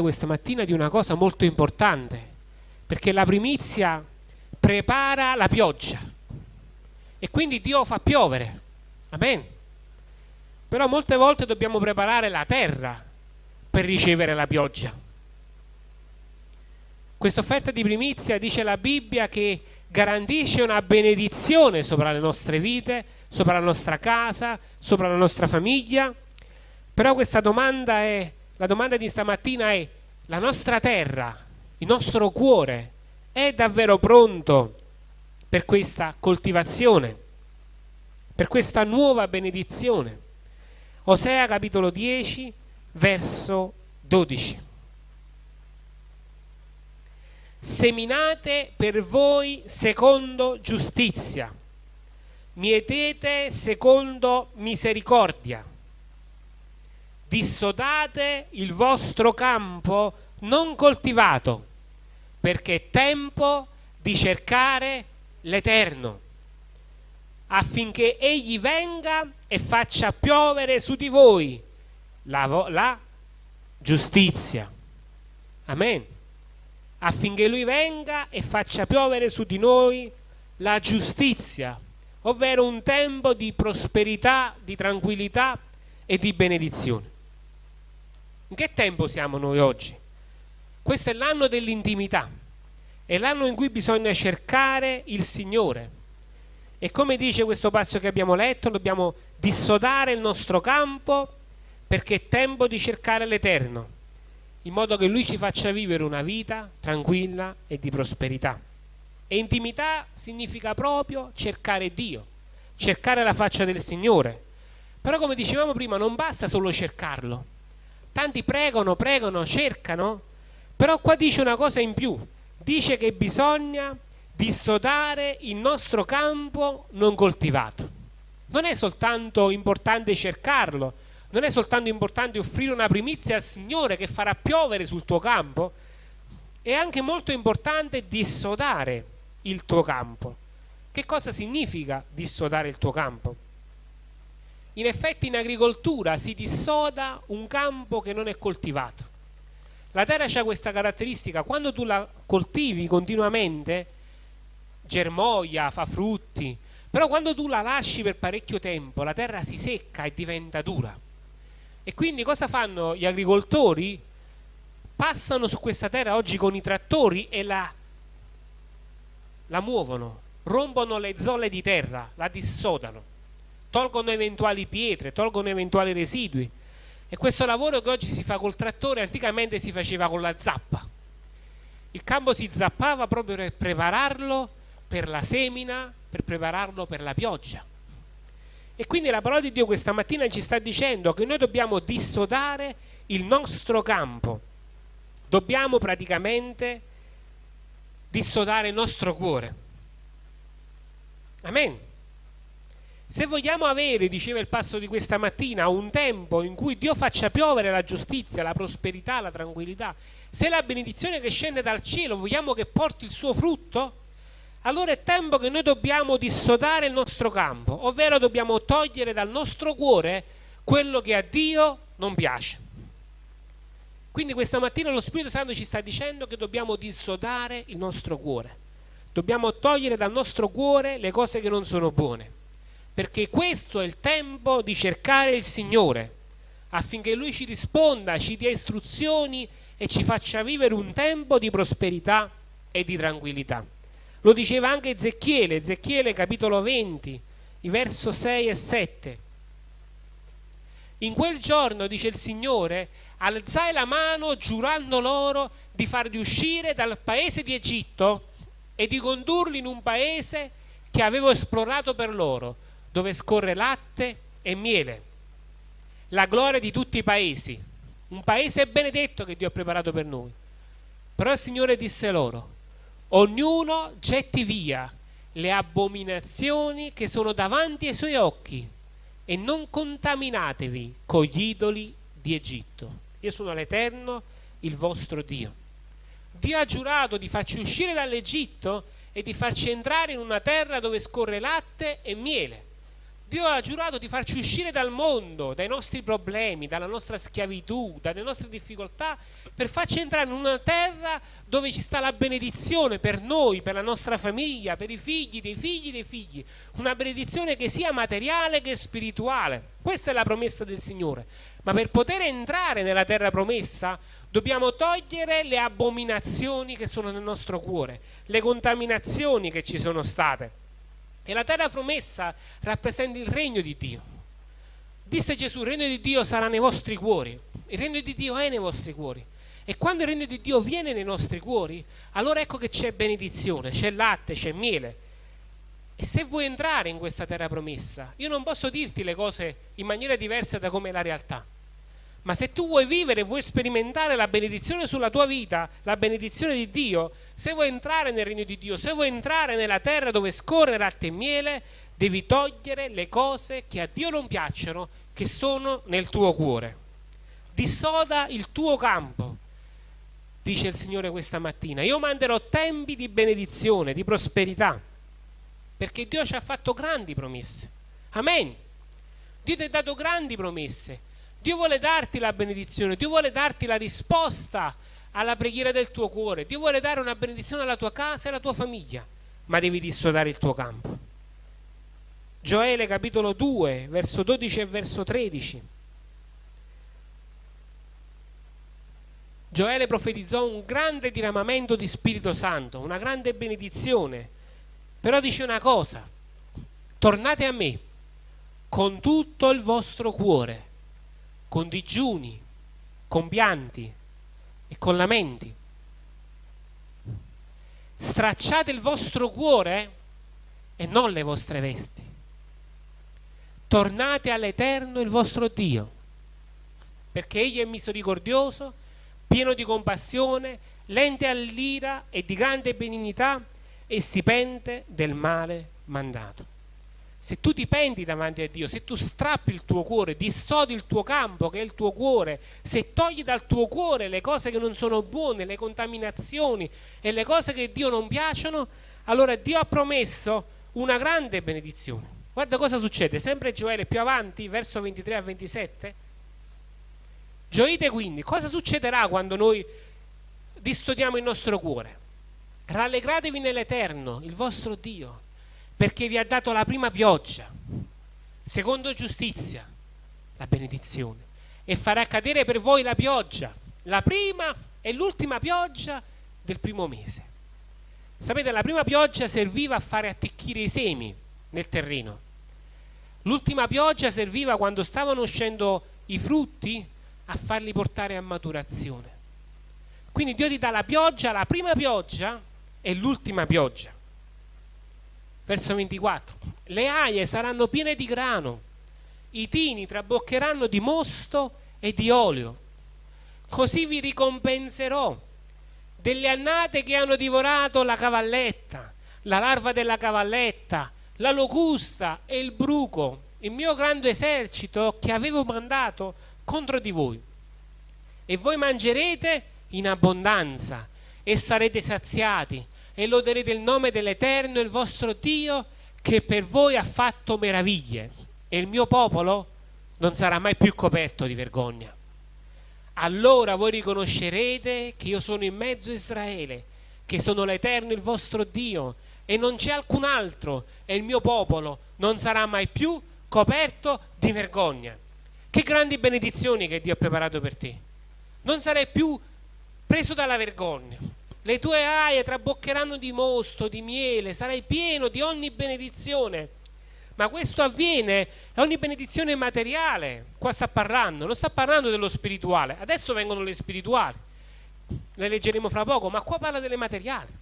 questa mattina di una cosa molto importante, perché la primizia prepara la pioggia e quindi Dio fa piovere. Amen. Però molte volte dobbiamo preparare la terra per ricevere la pioggia. Questa offerta di primizia dice la Bibbia che garantisce una benedizione sopra le nostre vite, sopra la nostra casa, sopra la nostra famiglia. Però questa domanda è la domanda di stamattina è la nostra terra, il nostro cuore è davvero pronto per questa coltivazione, per questa nuova benedizione? Osea capitolo 10, verso 12. Seminate per voi secondo giustizia, mietete secondo misericordia dissodate il vostro campo non coltivato, perché è tempo di cercare l'Eterno, affinché Egli venga e faccia piovere su di voi la, la giustizia. Amen. Affinché Lui venga e faccia piovere su di noi la giustizia, ovvero un tempo di prosperità, di tranquillità e di benedizione. In che tempo siamo noi oggi? Questo è l'anno dell'intimità, è l'anno in cui bisogna cercare il Signore. E come dice questo passo che abbiamo letto, dobbiamo dissodare il nostro campo perché è tempo di cercare l'Eterno, in modo che Lui ci faccia vivere una vita tranquilla e di prosperità. E intimità significa proprio cercare Dio, cercare la faccia del Signore. Però come dicevamo prima, non basta solo cercarlo, tanti pregano, pregano, cercano, però qua dice una cosa in più, dice che bisogna dissodare il nostro campo non coltivato. Non è soltanto importante cercarlo, non è soltanto importante offrire una primizia al Signore che farà piovere sul tuo campo, è anche molto importante dissodare il tuo campo. Che cosa significa dissodare il tuo campo? In effetti in agricoltura si dissoda un campo che non è coltivato. La terra ha questa caratteristica, quando tu la coltivi continuamente, germoglia, fa frutti, però quando tu la lasci per parecchio tempo, la terra si secca e diventa dura. E quindi cosa fanno gli agricoltori? Passano su questa terra oggi con i trattori e la, la muovono, rompono le zolle di terra, la dissodano tolgono eventuali pietre, tolgono eventuali residui. E questo lavoro che oggi si fa col trattore anticamente si faceva con la zappa. Il campo si zappava proprio per prepararlo per la semina, per prepararlo per la pioggia. E quindi la parola di Dio questa mattina ci sta dicendo che noi dobbiamo dissodare il nostro campo. Dobbiamo praticamente dissodare il nostro cuore. Amen. Se vogliamo avere, diceva il passo di questa mattina, un tempo in cui Dio faccia piovere la giustizia, la prosperità, la tranquillità, se la benedizione che scende dal cielo vogliamo che porti il suo frutto, allora è tempo che noi dobbiamo dissodare il nostro campo, ovvero dobbiamo togliere dal nostro cuore quello che a Dio non piace. Quindi questa mattina lo Spirito Santo ci sta dicendo che dobbiamo dissodare il nostro cuore, dobbiamo togliere dal nostro cuore le cose che non sono buone perché questo è il tempo di cercare il Signore affinché Lui ci risponda, ci dia istruzioni e ci faccia vivere un tempo di prosperità e di tranquillità. Lo diceva anche Ezechiele, Ezechiele capitolo 20, verso 6 e 7. In quel giorno, dice il Signore, alzai la mano giurando loro di farli uscire dal paese di Egitto e di condurli in un paese che avevo esplorato per loro, dove scorre latte e miele, la gloria di tutti i paesi, un paese benedetto che Dio ha preparato per noi. Però il Signore disse loro, ognuno getti via le abominazioni che sono davanti ai suoi occhi e non contaminatevi con gli idoli di Egitto. Io sono l'Eterno, il vostro Dio. Dio ha giurato di farci uscire dall'Egitto e di farci entrare in una terra dove scorre latte e miele Dio ha giurato di farci uscire dal mondo, dai nostri problemi, dalla nostra schiavitù, dalle nostre difficoltà, per farci entrare in una terra dove ci sta la benedizione per noi, per la nostra famiglia, per i figli dei figli dei figli. Una benedizione che sia materiale che spirituale. Questa è la promessa del Signore. Ma per poter entrare nella terra promessa dobbiamo togliere le abominazioni che sono nel nostro cuore, le contaminazioni che ci sono state e la terra promessa rappresenta il regno di Dio. Disse Gesù, il regno di Dio sarà nei vostri cuori. Il regno di Dio è nei vostri cuori. E quando il regno di Dio viene nei nostri cuori, allora ecco che c'è benedizione, c'è latte, c'è miele. E se vuoi entrare in questa terra promessa, io non posso dirti le cose in maniera diversa da come è la realtà. Ma se tu vuoi vivere, vuoi sperimentare la benedizione sulla tua vita, la benedizione di Dio, se vuoi entrare nel regno di Dio, se vuoi entrare nella terra dove scorre latte e miele, devi togliere le cose che a Dio non piacciono, che sono nel tuo cuore. Dissoda il tuo campo, dice il Signore questa mattina. Io manderò tempi di benedizione, di prosperità, perché Dio ci ha fatto grandi promesse. Amen. Dio ti ha dato grandi promesse Dio vuole darti la benedizione, Dio vuole darti la risposta alla preghiera del tuo cuore, Dio vuole dare una benedizione alla tua casa e alla tua famiglia, ma devi dissodare il tuo campo. Gioele capitolo 2, verso 12 e verso 13. Gioele profetizzò un grande diramamento di Spirito Santo, una grande benedizione, però dice una cosa, tornate a me con tutto il vostro cuore con digiuni, con pianti e con lamenti. Stracciate il vostro cuore e non le vostre vesti. Tornate all'Eterno il vostro Dio, perché Egli è misericordioso, pieno di compassione, lente all'ira e di grande benignità e si pente del male mandato se tu ti penti davanti a Dio, se tu strappi il tuo cuore, dissodi il tuo campo che è il tuo cuore, se togli dal tuo cuore le cose che non sono buone, le contaminazioni e le cose che Dio non piacciono, allora Dio ha promesso una grande benedizione. Guarda cosa succede, sempre Gioele più avanti, verso 23 a 27. Gioite quindi, cosa succederà quando noi distodiamo il nostro cuore? Rallegratevi nell'Eterno, il vostro Dio perché vi ha dato la prima pioggia, secondo giustizia, la benedizione, e farà cadere per voi la pioggia, la prima e l'ultima pioggia del primo mese. Sapete, la prima pioggia serviva a fare attecchire i semi nel terreno. L'ultima pioggia serviva quando stavano uscendo i frutti a farli portare a maturazione. Quindi Dio ti dà la pioggia, la prima pioggia e l'ultima pioggia. Verso 24. Le aie saranno piene di grano, i tini traboccheranno di mosto e di olio. Così vi ricompenserò delle annate che hanno divorato la cavalletta, la larva della cavalletta, la locusta e il bruco, il mio grande esercito che avevo mandato contro di voi. E voi mangerete in abbondanza e sarete saziati e loderete il nome dell'Eterno, il vostro Dio, che per voi ha fatto meraviglie e il mio popolo non sarà mai più coperto di vergogna. Allora voi riconoscerete che io sono in mezzo a Israele, che sono l'Eterno, il vostro Dio, e non c'è alcun altro, e il mio popolo non sarà mai più coperto di vergogna. Che grandi benedizioni che Dio ha preparato per te. Non sarai più preso dalla vergogna, le tue aie traboccheranno di mosto, di miele, sarai pieno di ogni benedizione. Ma questo avviene, è ogni benedizione materiale. Qua sta parlando, non sta parlando dello spirituale. Adesso vengono le spirituali, le leggeremo fra poco, ma qua parla delle materiali.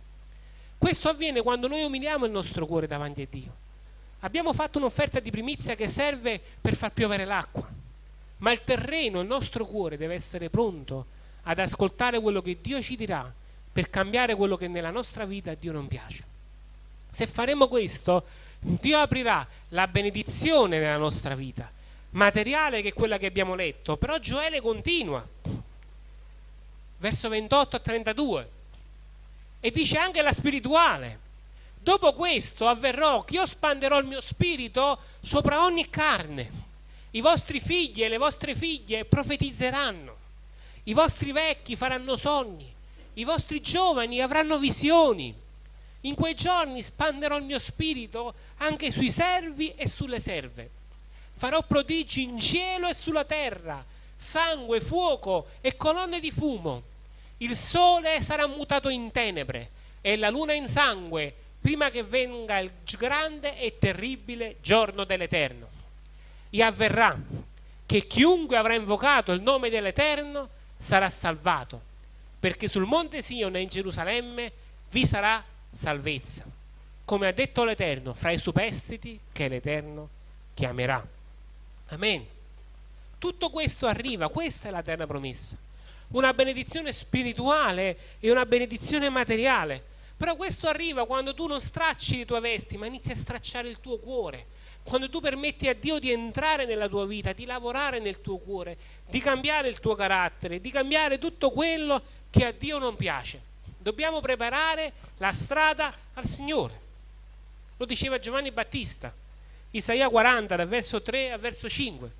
Questo avviene quando noi umiliamo il nostro cuore davanti a Dio. Abbiamo fatto un'offerta di primizia che serve per far piovere l'acqua, ma il terreno, il nostro cuore deve essere pronto ad ascoltare quello che Dio ci dirà per cambiare quello che nella nostra vita a Dio non piace. Se faremo questo, Dio aprirà la benedizione nella nostra vita, materiale che è quella che abbiamo letto, però Gioele continua, verso 28 a 32, e dice anche la spirituale. Dopo questo avverrò che io spanderò il mio spirito sopra ogni carne. I vostri figli e le vostre figlie profetizzeranno. I vostri vecchi faranno sogni. I vostri giovani avranno visioni. In quei giorni spanderò il mio spirito anche sui servi e sulle serve. Farò prodigi in cielo e sulla terra, sangue, fuoco e colonne di fumo. Il sole sarà mutato in tenebre e la luna in sangue prima che venga il grande e terribile giorno dell'Eterno. E avverrà che chiunque avrà invocato il nome dell'Eterno sarà salvato, perché sul monte Sione in Gerusalemme vi sarà salvezza, come ha detto l'Eterno, fra i superstiti che l'Eterno chiamerà. Amen. Tutto questo arriva, questa è la terra promessa. Una benedizione spirituale e una benedizione materiale però questo arriva quando tu non stracci le tue vesti, ma inizi a stracciare il tuo cuore. Quando tu permetti a Dio di entrare nella tua vita, di lavorare nel tuo cuore, di cambiare il tuo carattere, di cambiare tutto quello che a Dio non piace. Dobbiamo preparare la strada al Signore. Lo diceva Giovanni Battista, Isaia 40, dal verso 3 al verso 5.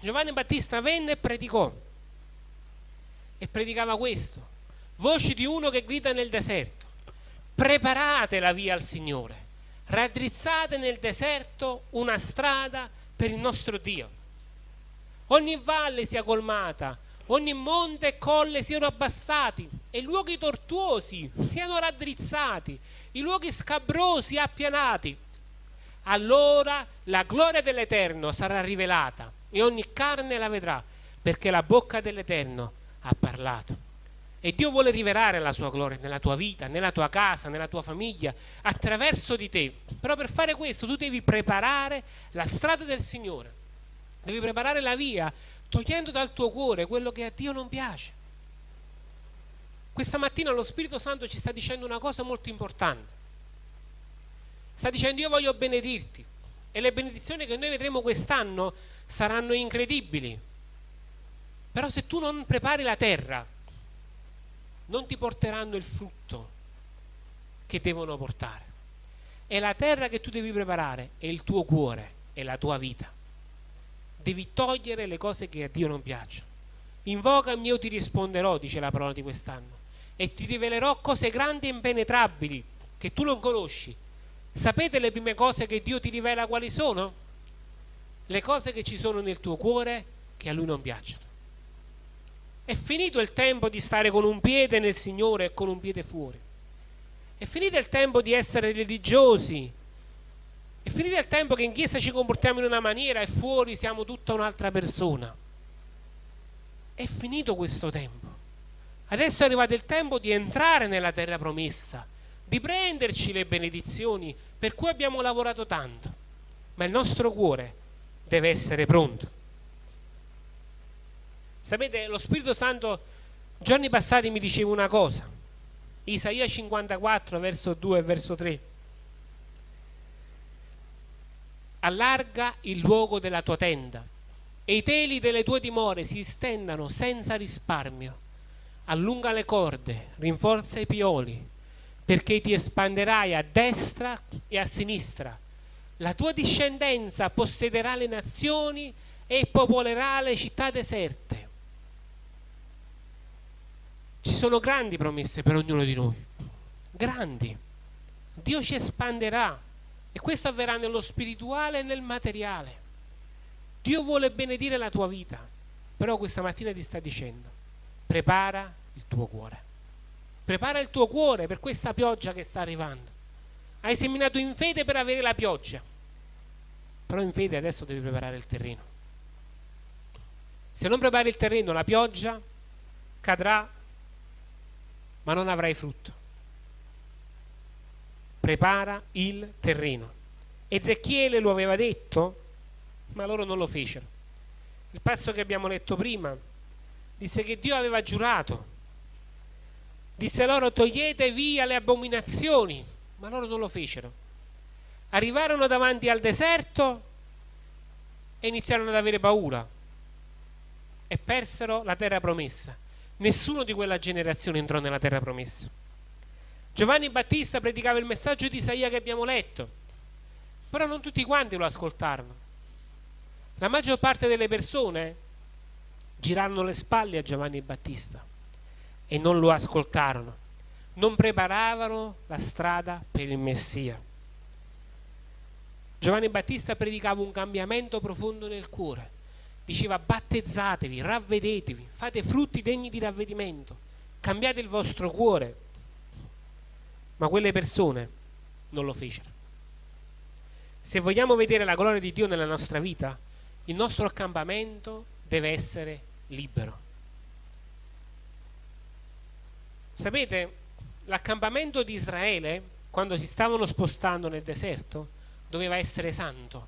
Giovanni Battista venne e predicò. E predicava questo. Voci di uno che grida nel deserto preparate la via al Signore, raddrizzate nel deserto una strada per il nostro Dio. Ogni valle sia colmata, ogni monte e colle siano abbassati e i luoghi tortuosi siano raddrizzati, i luoghi scabrosi appianati. Allora la gloria dell'Eterno sarà rivelata e ogni carne la vedrà, perché la bocca dell'Eterno ha parlato. E Dio vuole rivelare la sua gloria nella tua vita, nella tua casa, nella tua famiglia, attraverso di te. Però per fare questo tu devi preparare la strada del Signore. Devi preparare la via, togliendo dal tuo cuore quello che a Dio non piace. Questa mattina lo Spirito Santo ci sta dicendo una cosa molto importante. Sta dicendo io voglio benedirti e le benedizioni che noi vedremo quest'anno saranno incredibili. Però se tu non prepari la terra, non ti porteranno il frutto che devono portare. È la terra che tu devi preparare, è il tuo cuore, è la tua vita. Devi togliere le cose che a Dio non piacciono. Invocami, io ti risponderò, dice la parola di quest'anno, e ti rivelerò cose grandi e impenetrabili che tu non conosci. Sapete le prime cose che Dio ti rivela quali sono? Le cose che ci sono nel tuo cuore che a Lui non piacciono. È finito il tempo di stare con un piede nel Signore e con un piede fuori. È finito il tempo di essere religiosi. È finito il tempo che in chiesa ci comportiamo in una maniera e fuori siamo tutta un'altra persona. È finito questo tempo. Adesso è arrivato il tempo di entrare nella terra promessa, di prenderci le benedizioni per cui abbiamo lavorato tanto. Ma il nostro cuore deve essere pronto. Sapete, lo Spirito Santo giorni passati mi diceva una cosa. Isaia 54, verso 2 e verso 3. Allarga il luogo della tua tenda e i teli delle tue dimore si stendano senza risparmio. Allunga le corde, rinforza i pioli, perché ti espanderai a destra e a sinistra. La tua discendenza possederà le nazioni e popolerà le città deserte ci sono grandi promesse per ognuno di noi, grandi. Dio ci espanderà e questo avverrà nello spirituale e nel materiale. Dio vuole benedire la tua vita, però questa mattina ti sta dicendo, prepara il tuo cuore. Prepara il tuo cuore per questa pioggia che sta arrivando. Hai seminato in fede per avere la pioggia, però in fede adesso devi preparare il terreno. Se non prepari il terreno, la pioggia cadrà ma non avrai frutto. Prepara il terreno. Ezechiele lo aveva detto, ma loro non lo fecero. Il passo che abbiamo letto prima disse che Dio aveva giurato. Disse loro togliete via le abominazioni, ma loro non lo fecero. Arrivarono davanti al deserto e iniziarono ad avere paura e persero la terra promessa. Nessuno di quella generazione entrò nella terra promessa. Giovanni Battista predicava il messaggio di Isaia che abbiamo letto, però non tutti quanti lo ascoltarono. La maggior parte delle persone girarono le spalle a Giovanni Battista e non lo ascoltarono, non preparavano la strada per il Messia. Giovanni Battista predicava un cambiamento profondo nel cuore, diceva battezzatevi, ravvedetevi, fate frutti degni di ravvedimento, cambiate il vostro cuore. Ma quelle persone non lo fecero. Se vogliamo vedere la gloria di Dio nella nostra vita, il nostro accampamento deve essere libero. Sapete, l'accampamento di Israele, quando si stavano spostando nel deserto, doveva essere santo,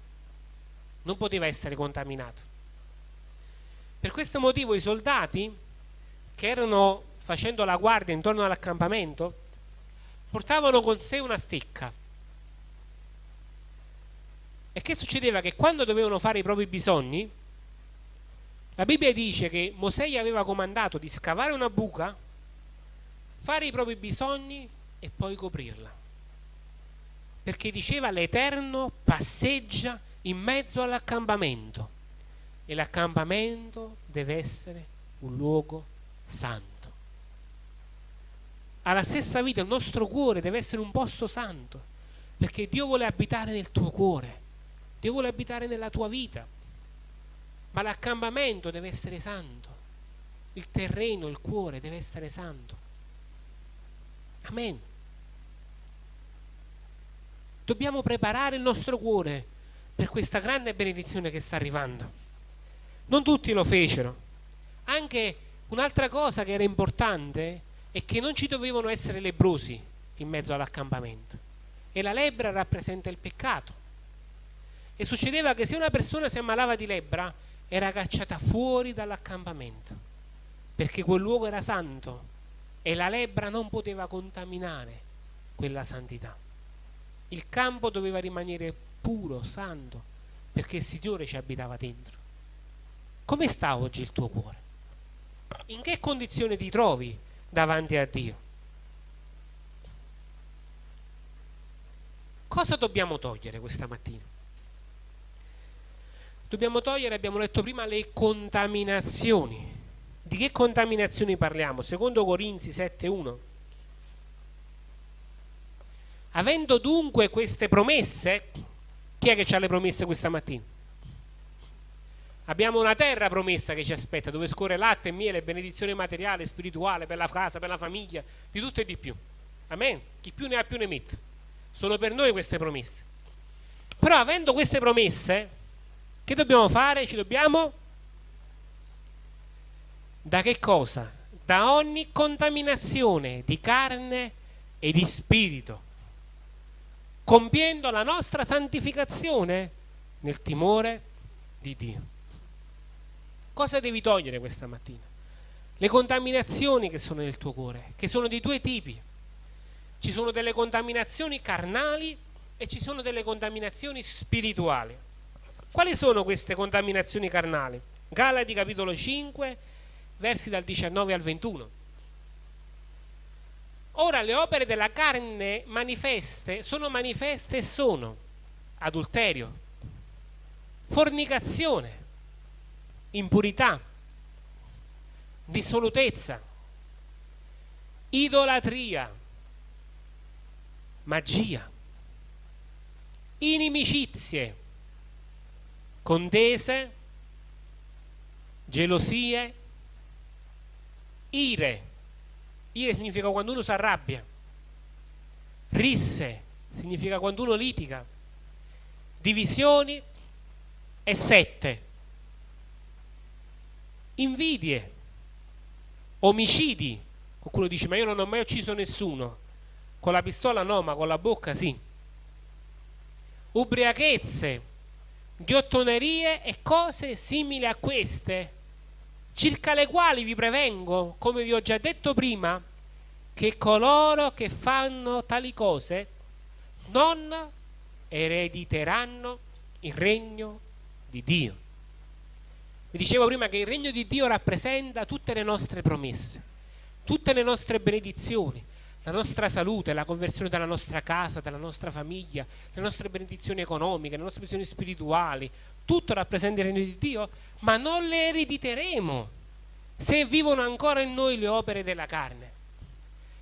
non poteva essere contaminato. Per questo motivo i soldati che erano facendo la guardia intorno all'accampamento portavano con sé una stecca. E che succedeva? Che quando dovevano fare i propri bisogni, la Bibbia dice che Mosè gli aveva comandato di scavare una buca, fare i propri bisogni e poi coprirla. Perché diceva l'Eterno passeggia in mezzo all'accampamento e l'accampamento deve essere un luogo santo. Alla stessa vita il nostro cuore deve essere un posto santo, perché Dio vuole abitare nel tuo cuore, Dio vuole abitare nella tua vita, ma l'accampamento deve essere santo, il terreno, il cuore deve essere santo. Amen. Dobbiamo preparare il nostro cuore per questa grande benedizione che sta arrivando. Non tutti lo fecero. Anche un'altra cosa che era importante è che non ci dovevano essere lebrosi in mezzo all'accampamento. E la lebbra rappresenta il peccato. E succedeva che se una persona si ammalava di lebbra era cacciata fuori dall'accampamento, perché quel luogo era santo e la lebbra non poteva contaminare quella santità. Il campo doveva rimanere puro, santo, perché il Signore ci abitava dentro. Come sta oggi il tuo cuore? In che condizione ti trovi davanti a Dio? Cosa dobbiamo togliere questa mattina? Dobbiamo togliere, abbiamo letto prima, le contaminazioni. Di che contaminazioni parliamo? Secondo Corinzi 7.1. Avendo dunque queste promesse, chi è che ha le promesse questa mattina? Abbiamo una terra promessa che ci aspetta, dove scorre latte e miele, benedizione materiale, spirituale, per la casa, per la famiglia, di tutto e di più. Amen. Chi più ne ha più ne mette. Sono per noi queste promesse. Però avendo queste promesse, che dobbiamo fare? Ci dobbiamo... Da che cosa? Da ogni contaminazione di carne e di spirito, compiendo la nostra santificazione nel timore di Dio. Cosa devi togliere questa mattina? Le contaminazioni che sono nel tuo cuore, che sono di due tipi. Ci sono delle contaminazioni carnali e ci sono delle contaminazioni spirituali. Quali sono queste contaminazioni carnali? Galati capitolo 5, versi dal 19 al 21. Ora le opere della carne manifeste sono manifeste e sono adulterio, fornicazione, impurità, dissolutezza, idolatria, magia, inimicizie, contese, gelosie, ire. Ire significa quando uno si arrabbia. Risse significa quando uno litiga. Divisioni e sette invidie, omicidi. Qualcuno dice, ma io non ho mai ucciso nessuno. Con la pistola no, ma con la bocca sì. Ubriachezze, ghiottonerie e cose simili a queste, circa le quali vi prevengo, come vi ho già detto prima, che coloro che fanno tali cose non erediteranno il regno di Dio. Vi dicevo prima che il regno di Dio rappresenta tutte le nostre promesse, tutte le nostre benedizioni, la nostra salute, la conversione della nostra casa, della nostra famiglia, le nostre benedizioni economiche, le nostre benedizioni spirituali, tutto rappresenta il regno di Dio, ma non le erediteremo se vivono ancora in noi le opere della carne.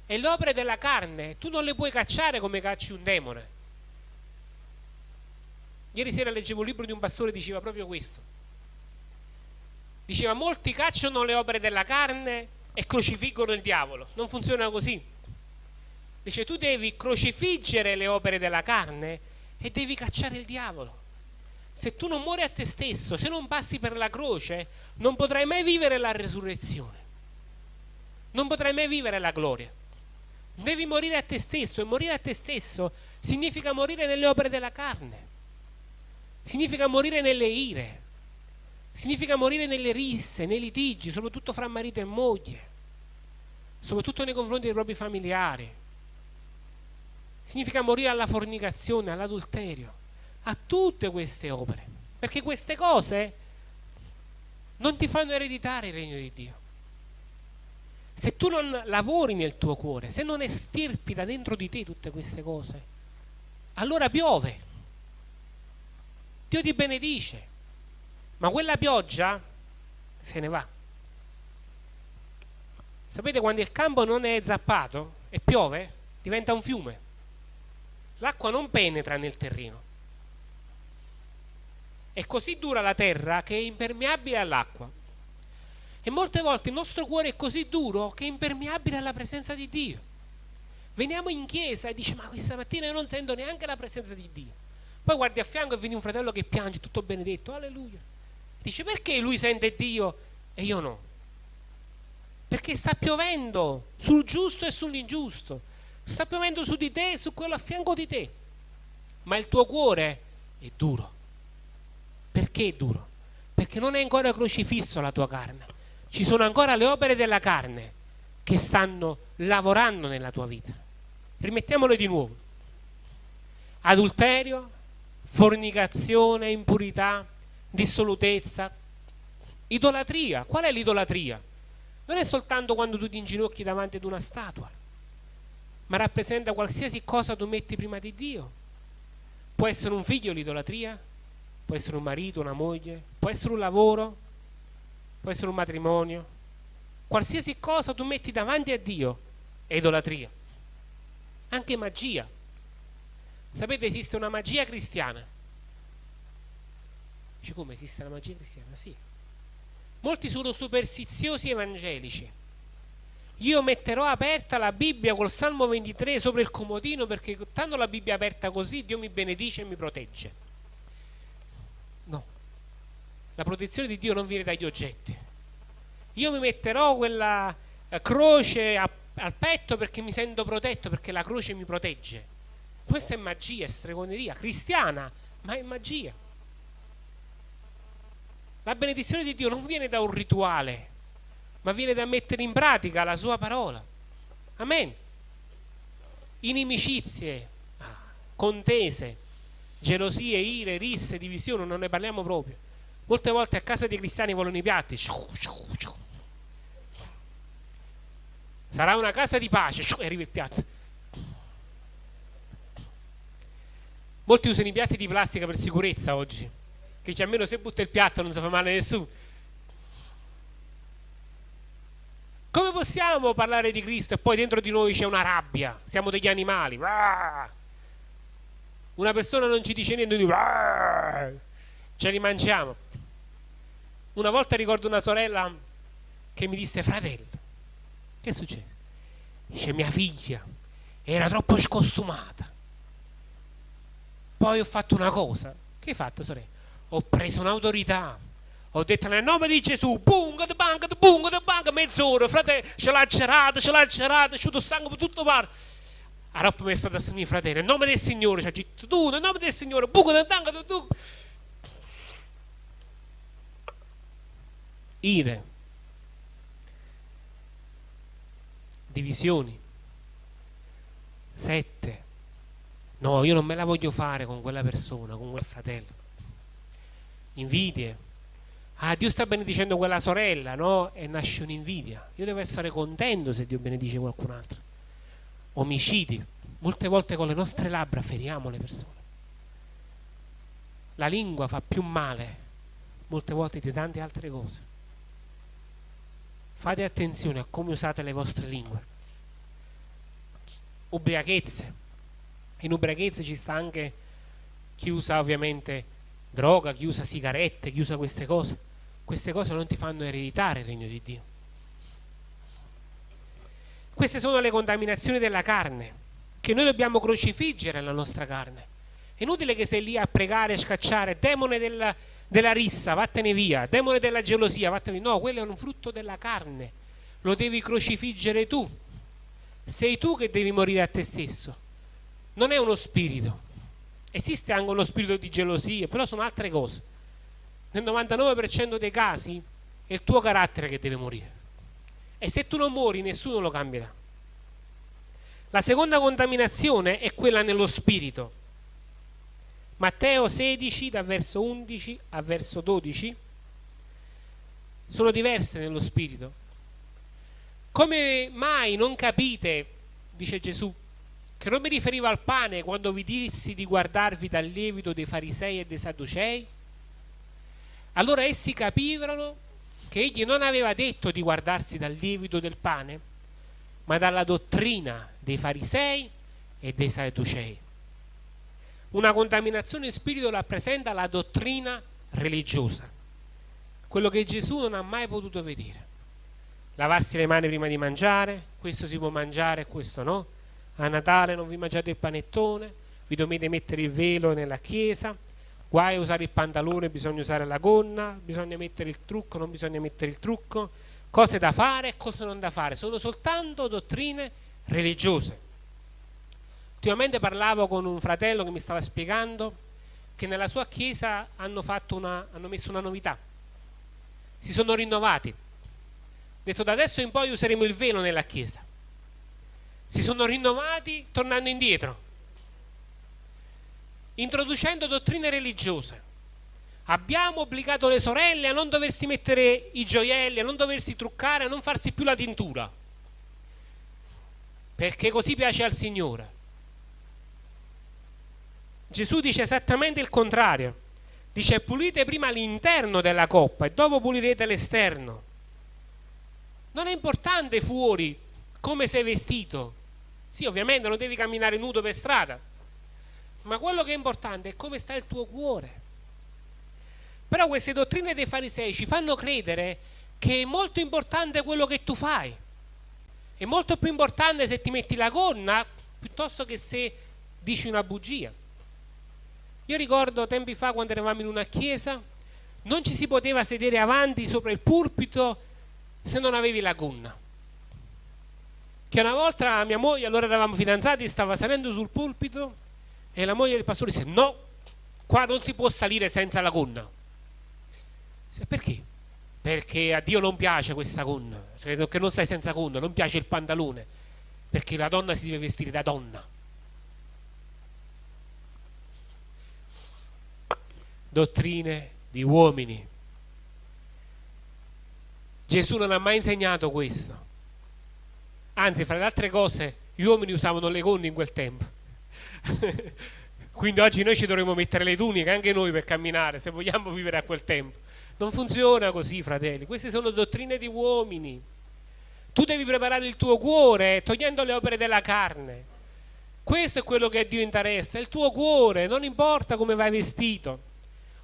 E le opere della carne tu non le puoi cacciare come cacci un demone. Ieri sera leggevo un libro di un pastore che diceva proprio questo. Diceva molti cacciano le opere della carne e crocifiggono il diavolo. Non funziona così. Dice tu devi crocifiggere le opere della carne e devi cacciare il diavolo. Se tu non muori a te stesso, se non passi per la croce, non potrai mai vivere la resurrezione. Non potrai mai vivere la gloria. Devi morire a te stesso e morire a te stesso significa morire nelle opere della carne. Significa morire nelle ire. Significa morire nelle risse, nei litigi, soprattutto fra marito e moglie, soprattutto nei confronti dei propri familiari. Significa morire alla fornicazione, all'adulterio, a tutte queste opere. Perché queste cose non ti fanno ereditare il regno di Dio. Se tu non lavori nel tuo cuore, se non estirpi da dentro di te tutte queste cose, allora piove. Dio ti benedice, ma quella pioggia se ne va. Sapete quando il campo non è zappato e piove, diventa un fiume. L'acqua non penetra nel terreno. È così dura la terra che è impermeabile all'acqua. E molte volte il nostro cuore è così duro che è impermeabile alla presenza di Dio. Veniamo in chiesa e dici ma questa mattina io non sento neanche la presenza di Dio. Poi guardi a fianco e vedi un fratello che piange, tutto benedetto, alleluia. Dice perché lui sente Dio e io no? Perché sta piovendo sul giusto e sull'ingiusto, sta piovendo su di te e su quello a fianco di te, ma il tuo cuore è duro. Perché è duro? Perché non è ancora crocifisso la tua carne. Ci sono ancora le opere della carne che stanno lavorando nella tua vita. Rimettiamole di nuovo. Adulterio, fornicazione, impurità, dissolutezza, idolatria. Qual è l'idolatria? Non è soltanto quando tu ti inginocchi davanti ad una statua, ma rappresenta qualsiasi cosa tu metti prima di Dio. Può essere un figlio l'idolatria, può essere un marito, una moglie, può essere un lavoro, può essere un matrimonio. Qualsiasi cosa tu metti davanti a Dio è idolatria. Anche magia. Sapete, esiste una magia cristiana Dice come esiste la magia cristiana? Sì. Molti sono superstiziosi evangelici. Io metterò aperta la Bibbia col Salmo 23 sopra il comodino perché tanto la Bibbia è aperta così Dio mi benedice e mi protegge. No. La protezione di Dio non viene dagli oggetti. Io mi metterò quella eh, croce a, al petto perché mi sento protetto, perché la croce mi protegge. Questa è magia, è stregoneria cristiana, ma è magia. La benedizione di Dio non viene da un rituale, ma viene da mettere in pratica la sua parola. Amen. Inimicizie, contese, gelosie, ire, risse, divisioni, non ne parliamo proprio. Molte volte a casa dei cristiani volano i piatti. Sarà una casa di pace e arriva il piatto. Molti usano i piatti di plastica per sicurezza oggi che dice almeno se butta il piatto non si fa male a nessuno. Come possiamo parlare di Cristo e poi dentro di noi c'è una rabbia? Siamo degli animali. Una persona non ci dice niente, noi ce li mangiamo. Una volta ricordo una sorella che mi disse, fratello, che è successo? Dice, mia figlia era troppo scostumata. Poi ho fatto una cosa. Che hai fatto, sorella? Ho preso un'autorità ho detto nel nome di Gesù, bunga de banca, de bunga de banca, mezz'ora, frate, ce l'ha cerata, ce l'ha cerata, asciutto sangue per tutto pare. Allora mi è stato a sentire fratello, nel nome del Signore, ci ha detto tu, nel nome del Signore, bunga de banca, tu. Ire, divisioni, sette. No, io non me la voglio fare con quella persona, con quel fratello invidie. Ah, Dio sta benedicendo quella sorella, no? E nasce un'invidia. Io devo essere contento se Dio benedice qualcun altro. omicidi, molte volte con le nostre labbra feriamo le persone. La lingua fa più male molte volte di tante altre cose. Fate attenzione a come usate le vostre lingue. Ubriachezze. In ubriachezze ci sta anche chi usa ovviamente droga, chi usa sigarette, chi usa queste cose. Queste cose non ti fanno ereditare il regno di Dio. Queste sono le contaminazioni della carne, che noi dobbiamo crocifiggere la nostra carne. È inutile che sei lì a pregare e scacciare, demone della, della rissa, vattene via, demone della gelosia, vattene via. No, quello è un frutto della carne, lo devi crocifiggere tu. Sei tu che devi morire a te stesso, non è uno spirito. Esiste anche uno spirito di gelosia, però sono altre cose. Nel 99% dei casi è il tuo carattere che deve morire. E se tu non muori, nessuno lo cambierà. La seconda contaminazione è quella nello spirito. Matteo 16, da verso 11 a verso 12, sono diverse nello spirito. Come mai non capite, dice Gesù, che non mi riferivo al pane quando vi dissi di guardarvi dal lievito dei farisei e dei sadducei? Allora essi capirono che egli non aveva detto di guardarsi dal lievito del pane, ma dalla dottrina dei farisei e dei sadducei. Una contaminazione in spirito rappresenta la dottrina religiosa, quello che Gesù non ha mai potuto vedere. Lavarsi le mani prima di mangiare, questo si può mangiare e questo no. A Natale non vi mangiate il panettone, vi dovete mettere il velo nella chiesa, guai a usare il pantalone, bisogna usare la gonna, bisogna mettere il trucco, non bisogna mettere il trucco, cose da fare e cose non da fare, sono soltanto dottrine religiose. Ultimamente parlavo con un fratello che mi stava spiegando che nella sua chiesa hanno, una, hanno messo una novità, si sono rinnovati. Detto da adesso in poi useremo il velo nella chiesa. Si sono rinnovati tornando indietro introducendo dottrine religiose. Abbiamo obbligato le sorelle a non doversi mettere i gioielli, a non doversi truccare, a non farsi più la tintura. Perché così piace al Signore. Gesù dice esattamente il contrario. Dice pulite prima l'interno della coppa e dopo pulirete l'esterno. Non è importante fuori come sei vestito. Sì, ovviamente non devi camminare nudo per strada, ma quello che è importante è come sta il tuo cuore. Però queste dottrine dei farisei ci fanno credere che è molto importante quello che tu fai. È molto più importante se ti metti la gonna piuttosto che se dici una bugia. Io ricordo tempi fa quando eravamo in una chiesa, non ci si poteva sedere avanti sopra il pulpito se non avevi la gonna. Che una volta mia moglie, allora eravamo fidanzati, stava salendo sul pulpito e la moglie del pastore disse no, qua non si può salire senza la gonna. Perché? Perché a Dio non piace questa gonna, credo che non stai senza gonna, non piace il pantalone, perché la donna si deve vestire da donna. Dottrine di uomini. Gesù non ha mai insegnato questo. Anzi, fra le altre cose, gli uomini usavano le gonne in quel tempo. Quindi oggi noi ci dovremmo mettere le tuniche anche noi per camminare, se vogliamo vivere a quel tempo. Non funziona così, fratelli. Queste sono dottrine di uomini. Tu devi preparare il tuo cuore togliendo le opere della carne. Questo è quello che a Dio interessa, il tuo cuore, non importa come vai vestito.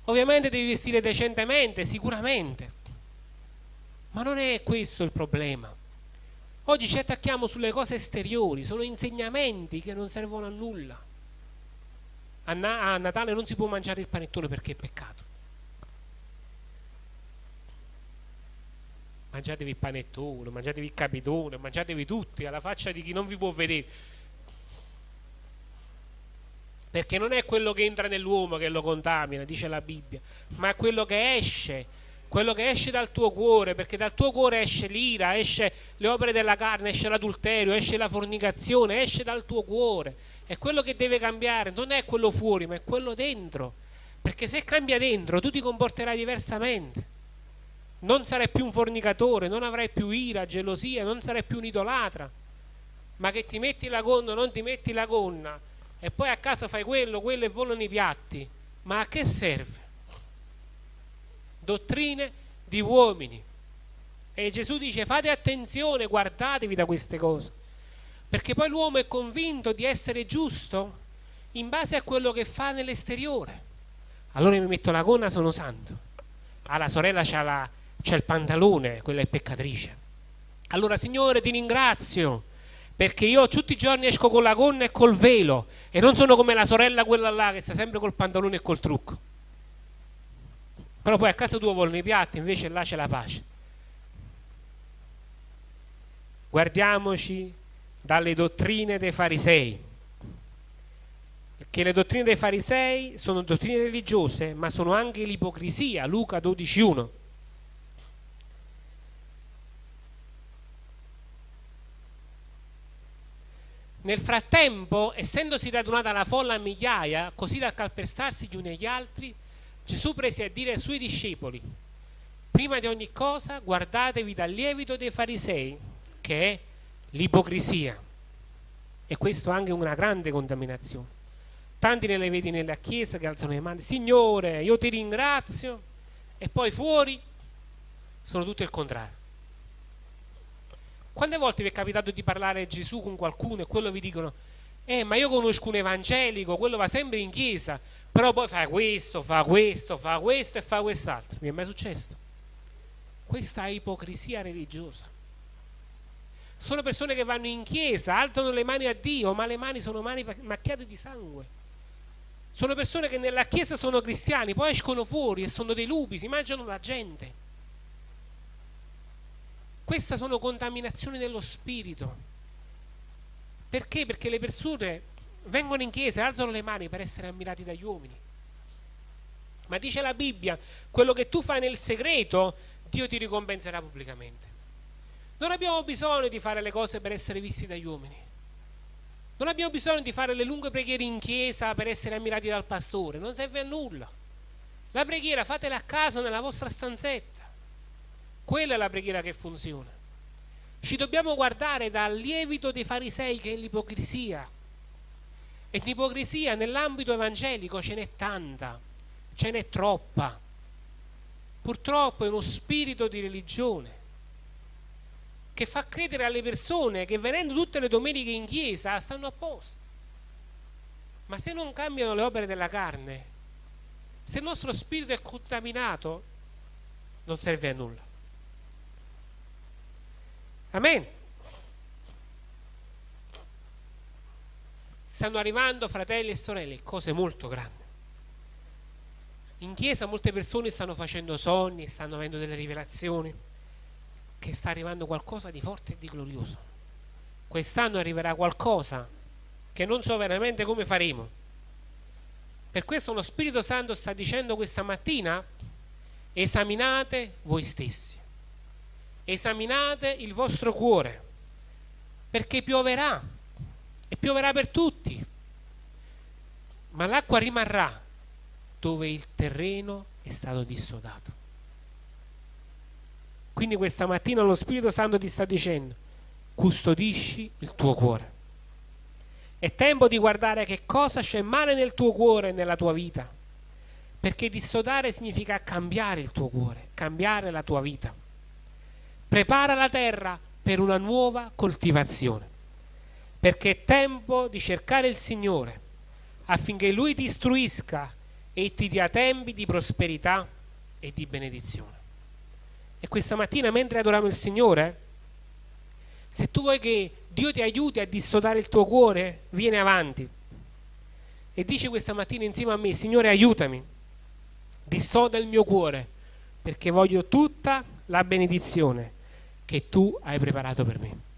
Ovviamente devi vestire decentemente, sicuramente. Ma non è questo il problema. Oggi ci attacchiamo sulle cose esteriori, sono insegnamenti che non servono a nulla. A, Na a Natale non si può mangiare il panettone perché è peccato. Mangiatevi il panettone, mangiatevi il capitone, mangiatevi tutti alla faccia di chi non vi può vedere. Perché non è quello che entra nell'uomo che lo contamina, dice la Bibbia, ma è quello che esce quello che esce dal tuo cuore, perché dal tuo cuore esce l'ira, esce le opere della carne, esce l'adulterio, esce la fornicazione, esce dal tuo cuore. È quello che deve cambiare, non è quello fuori, ma è quello dentro. Perché se cambia dentro, tu ti comporterai diversamente. Non sarai più un fornicatore, non avrai più ira, gelosia, non sarai più un idolatra, ma che ti metti la gonna o non ti metti la gonna e poi a casa fai quello, quello e volano i piatti, ma a che serve? Dottrine di uomini. E Gesù dice fate attenzione, guardatevi da queste cose, perché poi l'uomo è convinto di essere giusto in base a quello che fa nell'esteriore. Allora mi metto la gonna, sono santo. Alla sorella c'ha, la, c'ha il pantalone, quella è peccatrice. Allora Signore ti ringrazio perché io tutti i giorni esco con la gonna e col velo e non sono come la sorella quella là che sta sempre col pantalone e col trucco. Però poi a casa tua volano i piatti, invece là c'è la pace. Guardiamoci dalle dottrine dei farisei che le dottrine dei farisei sono dottrine religiose, ma sono anche l'ipocrisia, Luca 12.1. Nel frattempo, essendosi radunata la folla a migliaia, così da calpestarsi gli uni agli altri, Gesù prese a dire ai suoi discepoli, prima di ogni cosa guardatevi dal lievito dei farisei, che è l'ipocrisia. E questo è anche una grande contaminazione. Tanti ne le vedi nella chiesa che alzano le mani, Signore, io ti ringrazio, e poi fuori sono tutto il contrario. Quante volte vi è capitato di parlare Gesù con qualcuno e quello vi dicono, eh, ma io conosco un evangelico, quello va sempre in chiesa, però poi fa questo, fa questo, fa questo e fa quest'altro. Mi è mai successo? Questa ipocrisia religiosa. Sono persone che vanno in chiesa, alzano le mani a Dio, ma le mani sono mani macchiate di sangue. Sono persone che nella chiesa sono cristiani, poi escono fuori e sono dei lupi, si mangiano la gente. Queste sono contaminazioni dello spirito. Perché? Perché le persone vengono in chiesa e alzano le mani per essere ammirati dagli uomini. Ma dice la Bibbia, quello che tu fai nel segreto, Dio ti ricompenserà pubblicamente. Non abbiamo bisogno di fare le cose per essere visti dagli uomini. Non abbiamo bisogno di fare le lunghe preghiere in chiesa per essere ammirati dal pastore, non serve a nulla. La preghiera fatela a casa nella vostra stanzetta. Quella è la preghiera che funziona. Ci dobbiamo guardare dal lievito dei farisei che è l'ipocrisia. E l'ipocrisia nell'ambito evangelico ce n'è tanta, ce n'è troppa. Purtroppo è uno spirito di religione che fa credere alle persone che venendo tutte le domeniche in chiesa stanno a posto. Ma se non cambiano le opere della carne, se il nostro spirito è contaminato, non serve a nulla. Amen. Stanno arrivando fratelli e sorelle cose molto grandi. In chiesa molte persone stanno facendo sogni, stanno avendo delle rivelazioni che sta arrivando qualcosa di forte e di glorioso. Quest'anno arriverà qualcosa che non so veramente come faremo. Per questo lo Spirito Santo sta dicendo questa mattina, esaminate voi stessi, esaminate il vostro cuore, perché pioverà, e pioverà per tutti, ma l'acqua rimarrà dove il terreno è stato dissodato. Quindi questa mattina lo Spirito Santo ti sta dicendo, custodisci il tuo cuore. È tempo di guardare che cosa c'è male nel tuo cuore e nella tua vita. Perché dissodare significa cambiare il tuo cuore, cambiare la tua vita. Prepara la terra per una nuova coltivazione. Perché è tempo di cercare il Signore affinché Lui ti istruisca e ti dia tempi di prosperità e di benedizione. E questa mattina mentre adoriamo il Signore, se tu vuoi che Dio ti aiuti a dissodare il tuo cuore, vieni avanti. E dici questa mattina insieme a me, Signore aiutami, dissoda il mio cuore, perché voglio tutta la benedizione che tu hai preparato per me.